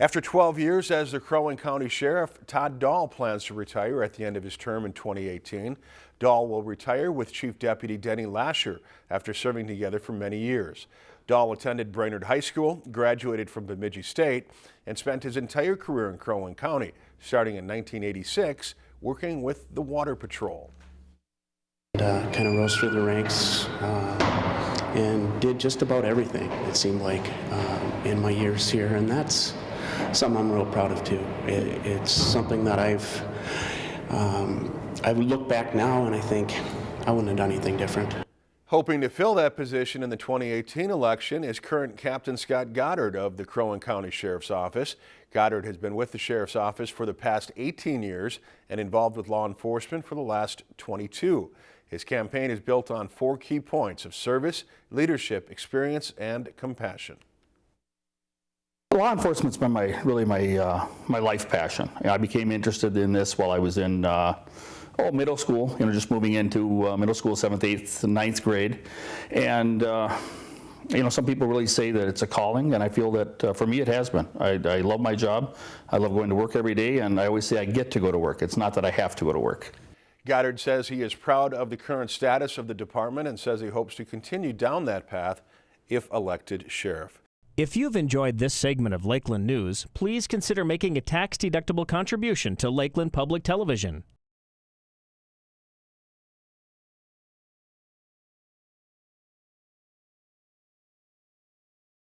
After 12 years as the Crow Wing County Sheriff, Todd Dahl plans to retire at the end of his term in 2018. Dahl will retire with Chief Deputy Denny Lasher after serving together for many years. Dahl attended Brainerd High School, graduated from Bemidji State, and spent his entire career in Crow Wing County, starting in 1986, working with the Water Patrol. Uh, kind of rose through the ranks uh, and did just about everything, it seemed like, um, in my years here. And that's something I'm real proud of, too. It, it's something that I've, um, I look back now and I think I wouldn't have done anything different. Hoping to fill that position in the 2018 election is current Captain Scott Goddard of the Crow Wing County Sheriff's Office. Goddard has been with the Sheriff's Office for the past 18 years and involved with law enforcement for the last 22. His campaign is built on four key points of service, leadership, experience, and compassion. Law enforcement's been my really my uh, my life passion. I became interested in this while I was in uh, oh middle school. You know, just moving into uh, middle school, seventh, eighth, ninth grade, and. Uh, you know, some people really say that it's a calling, and I feel that uh, for me it has been. I, I love my job. I love going to work every day, and I always say I get to go to work. It's not that I have to go to work. Goddard says he is proud of the current status of the department and says he hopes to continue down that path if elected sheriff. If you've enjoyed this segment of Lakeland News, please consider making a tax-deductible contribution to Lakeland Public Television.